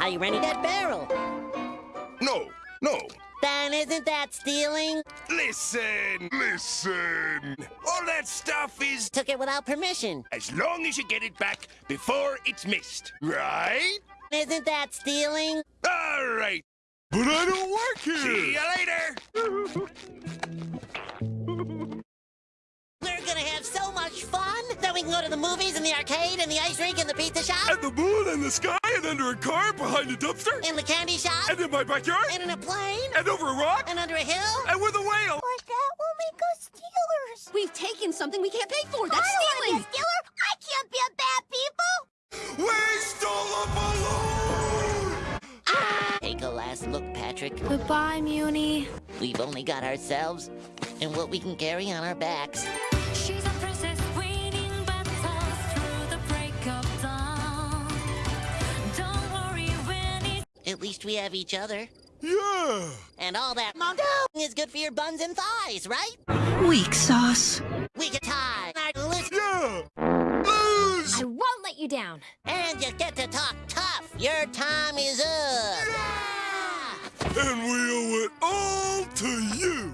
Are you renting that barrel? No, no. Then isn't that stealing? Listen, listen. All that stuff is Took it without permission. as long as you get it back before it's missed, right? Isn't that stealing? All right. But I don't work here. See you later. much fun that we can go to the movies and the arcade and the ice rink and the pizza shop And the moon and the sky and under a car behind a dumpster and the candy shop and in my backyard and in a plane and over a rock and under a hill. and with a whale. But that will make us stealers. We've taken something we can't pay for. That's I don't stealing. want to be a stealer. I can't be a bad people. We stole a balloon! Take a last look, Patrick. Goodbye, Muni. We've only got ourselves and what we can carry on our backs. At least we have each other. Yeah! And all that mondo is good for your buns and thighs, right? Weak sauce. We can tie our list Yeah! Lose! I won't let you down. and you get to talk tough. Your time is up. Yeah! And we owe it all to you!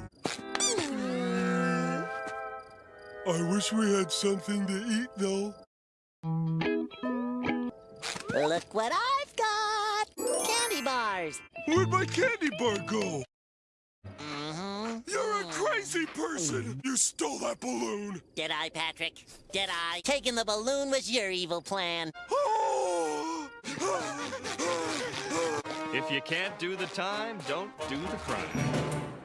I wish we had something to eat, though. Look what I've got. Candy bars. Where'd my candy bar go? Mm-hmm. You're a crazy person! You stole that balloon! Did I, Patrick? Did I? Taking the balloon was your evil plan. If you can't do the time, don't do the crime.